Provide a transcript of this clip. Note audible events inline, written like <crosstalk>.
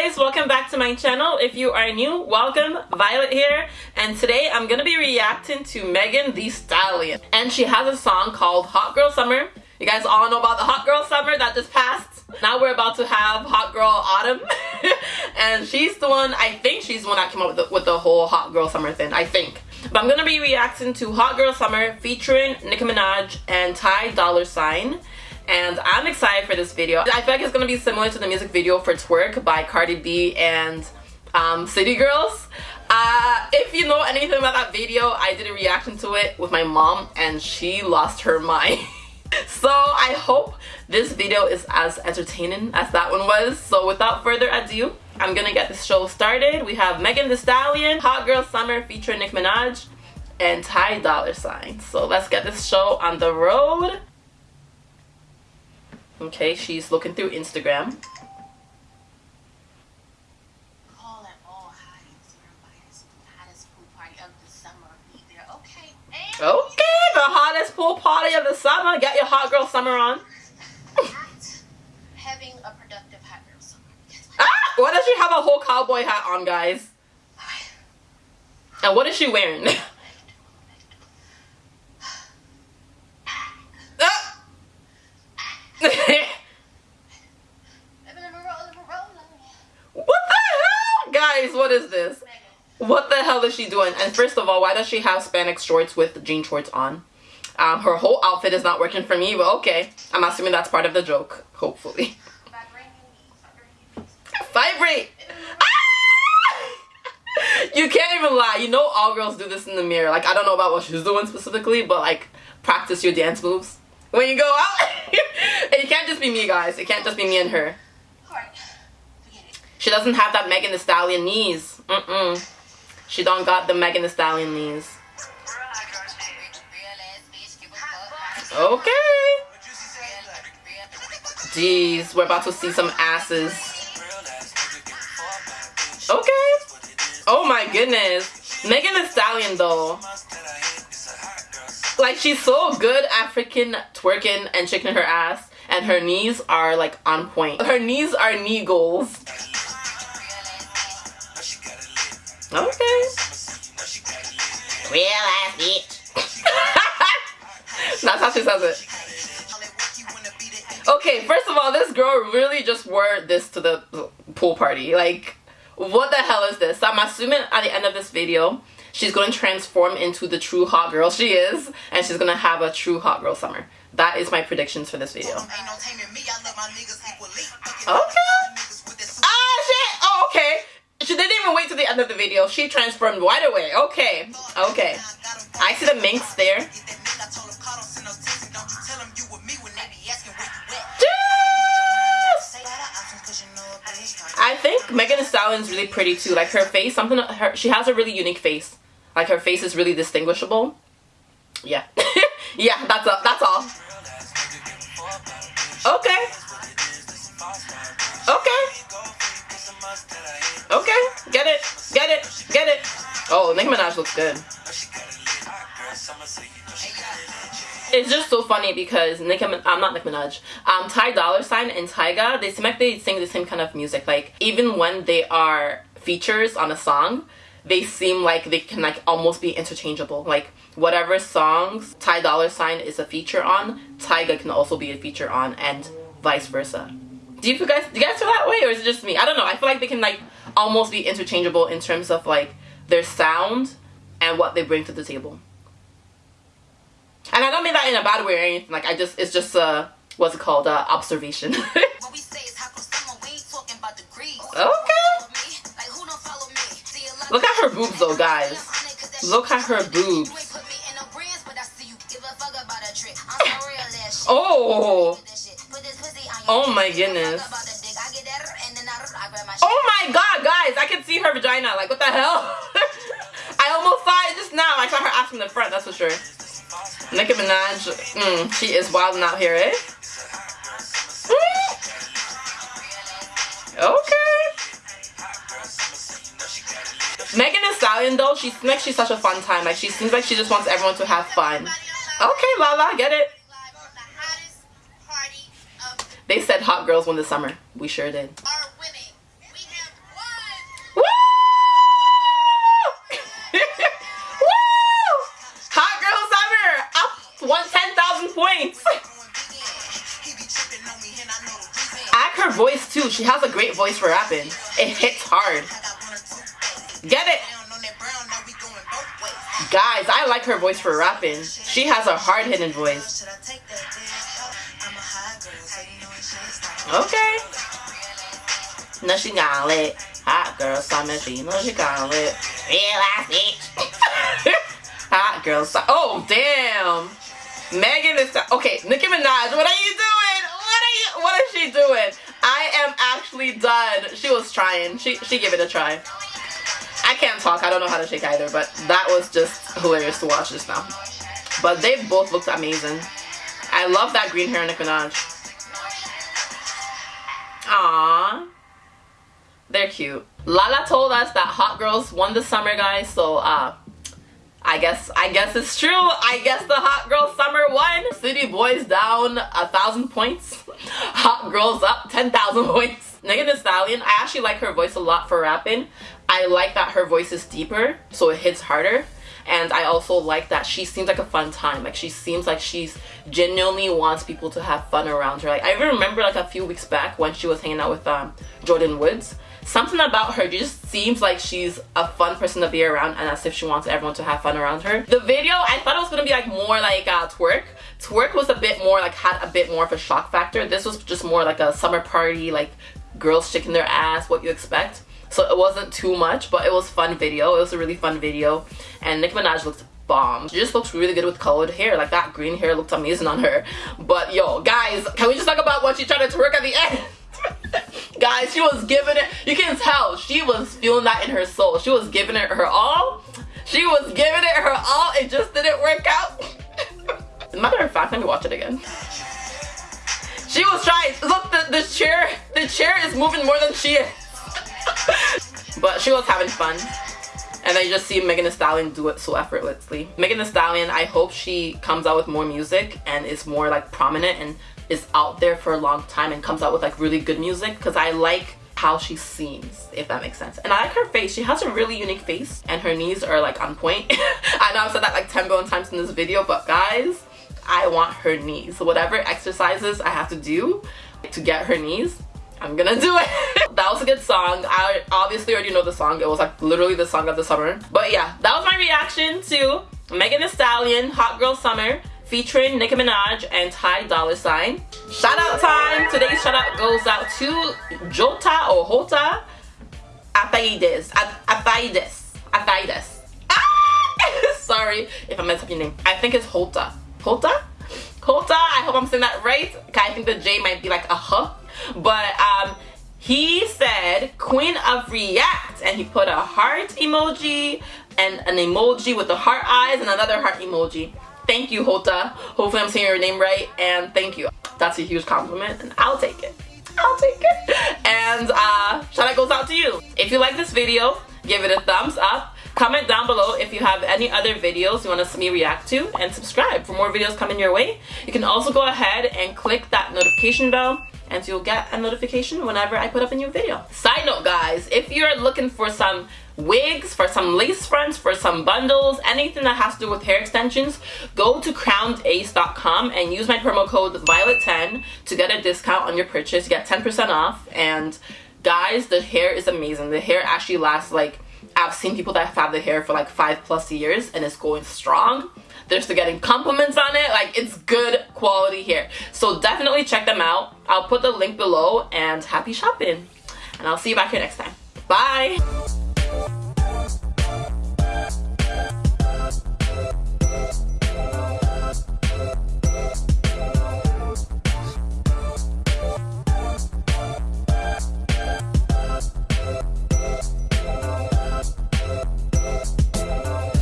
guys welcome back to my channel. If you are new welcome. Violet here. And today i'm gonna be reacting to megan thee stallion. And she has a song called hot girl summer. You guys all know about the hot girl summer that just passed. Now we're about to have hot girl autumn. <laughs> And she's the one i think she's the one that came up with the, with the whole hot girl summer thing i think. But i'm gonna be reacting to hot girl summer featuring nicki minaj and ty dolla sign and I'm excited for this video. I feel like it's gonna be similar to the music video for Twerk by Cardi B and um, City Girls. Uh, if you know anything about that video, I did a reaction to it with my mom and she lost her mind. <laughs> so I hope this video is as entertaining as that one was. So without further ado, I'm gonna get this show started. We have Megan Thee Stallion, Hot Girl Summer featuring Nicki Minaj, and Ty Dolla Sign. So let's get this show on the road. Okay, she's looking through Instagram. Okay, the hottest pool party of the summer. Get your hot girl summer on. <laughs> having a productive hot girl summer. Ah! Why does she have a whole cowboy hat on, guys? And what is she wearing? <laughs> guys, what is this? What the hell is she doing? And first of all, why does she have spandex shorts with jean shorts on? Um, her whole outfit is not working for me, but okay. I'm assuming that's part of the joke, hopefully. Vibrate! Ah! you can't even lie. You know all girls do this in the mirror. Like, I don't know about what she's doing specifically, but like, practice your dance moves. When you go out, <laughs> it can't just be me, guys. It can't just be me and her. She doesn't have that Megan Thee Stallion knees. Mm-mm. She don't got the Megan Thee Stallion knees. Okay. Jeez, we're about to see some asses. Okay. Oh my goodness. Megan Thee Stallion though. Like she's so good African twerking and shaking her ass and her knees are like on point. Her knees are knee goals. Okay. Real ass bitch. <laughs> That's how she says it. Okay, first of all, this girl really just wore this to the pool party. Like, what the hell is this? So I'm assuming at the end of this video, she's going to transform into the true hot girl she is, and she's going to have a true hot girl summer. That is my predictions for this video. Okay. Ah, shit! Oh, okay. She didn't even wait to the end of the video. She transformed right away. Okay. Okay. I see the minx there. I think Megan Thee Stallion is really pretty too. Like her face, something her she has a really unique face. Like her face is really distinguishable. Yeah. <laughs> yeah, that's all. That's all. Okay. Okay. Okay. Get it. Get it. Get it. Oh, Nicki Minaj looks good. It's just so funny because Nicki, I'm not Nicki Minaj. Um, Ty Dolla Sign and Tyga, they seem like they sing the same kind of music. Like even when they are features on a song, they seem like they can like almost be interchangeable. Like whatever songs Ty Dolla Sign is a feature on, Tyga can also be a feature on, and vice versa. Do you guys do you guys feel that way, or is it just me? I don't know. I feel like they can like almost be interchangeable in terms of like their sound and what they bring to the table. And I don't mean that in a bad way or anything. Like I just, it's just uh, what's it called? Uh, observation. <laughs> okay. Look at her boobs though, guys. Look at her boobs. <laughs> oh. Oh my goodness. Oh my god, guys, I can see her vagina. Like, what the hell? <laughs> I almost saw it just now. I saw her ass from the front, that's for sure. Nicki Minaj, mm, she is wilding out here, eh? Mm. Okay. Megan Thee Stallion, though, she makes she's such a fun time. Like, she seems like she just wants everyone to have fun. Okay, Lala, get it. They said hot girls win the summer. We sure did. Too. <laughs> She has a great voice for rapping. It hits hard. Get it? Guys, I like her voice for rapping. She has a hard-hitting voice. Okay. No, she got lit. Hot girl summer, she know she got lit. Real ass bitch. <laughs> Hot girl summer. Oh, damn. Megan is okay. Nicki Minaj, what are you doing? What are you? What is she doing? Done. She was trying. She she gave it a try. I can't talk. I don't know how to shake either, but that was just hilarious to watch just now. But they both looked amazing. I love that green hair Nicki Minaj. Aww. They're cute. Lala told us that Hot Girls won the summer, guys. So, uh, I guess I guess it's true. I guess the Hot Girl Summer won. City Boys down a thousand points. <laughs> Hot Girls up 10,000 points. Megan Thee Stallion, I actually like her voice a lot for rapping. I like that her voice is deeper, so it hits harder. And I also like that she seems like a fun time. Like she seems like she's genuinely wants people to have fun around her. Like I even remember like a few weeks back when she was hanging out with um, Jordyn Woods something about her just seems like she's a fun person to be around and as if she wants everyone to have fun around her. The video, I thought it was gonna be like more like uh, twerk. Twerk was a bit more like had a bit more of a shock factor. This was just more like a summer party, like girls shaking their ass, what you expect. So it wasn't too much, but it was fun video. It was a really fun video. And Nicki Minaj looked bomb. She just looks really good with colored hair. Like that green hair looked amazing on her. But yo, guys, can we just talk about what she tried to twerk at the end? <laughs> Guys, she was giving it, you can tell, she was feeling that in her soul. She was giving it her all. She was giving it her all. It just didn't work out. <laughs> matter of fact, let me watch it again. She was trying. The chair, the chair is moving more than she is. but she was having fun. And I just see Megan Thee Stallion do it so effortlessly. Megan Thee Stallion, I hope she comes out with more music and is more like prominent and is out there for a long time and comes out with like really good music because I like how she seems if that makes sense and I like her face she has a really unique face and her knees are like on point <laughs> I know I've said that like 10 billion times in this video but guys I want her knees whatever exercises I have to do to get her knees I'm gonna do it. <laughs> that was a good song. I obviously already know the song. It was like literally the song of the summer. But yeah, that was my reaction to Megan Thee Stallion, Hot Girl Summer featuring Nicki Minaj and Ty Dolla Sign. Shout out time! Today's shout out goes out to Jota or Hota Athaides. Athaides. Athaides. Ah! <laughs> Sorry if I messed up your name. I think it's Hota. Hota? Hota? I hope I'm saying that right. I think the J might be like a huh. But um, he said queen of react and he put a heart emoji and an emoji with the heart eyes and another heart emoji Thank you, Hota. Hopefully I'm saying your name right, and thank you. That's a huge compliment, and I'll take it. I'll take it. And uh, shout out goes out to you. If you like this video, give it a thumbs up. Comment down below if you have any other videos you want to see me react to and subscribe for more videos coming your way. You can also go ahead and click that notification bell and you'll get a notification whenever I put up a new video. Side note guys, if you're looking for some wigs, for some lace fronts, for some bundles, anything that has to do with hair extensions, go to crownedace.com and use my promo code Violet10 to get a discount on your purchase. get 10% off. And guys, the hair is amazing. The hair actually lasts like, I've seen people that have had the hair for like five plus years and it's going strong. They're still getting compliments on it. Like, it's good quality hair. So definitely check them out. I'll put the link below and happy shopping. And I'll see you back here next time. Bye!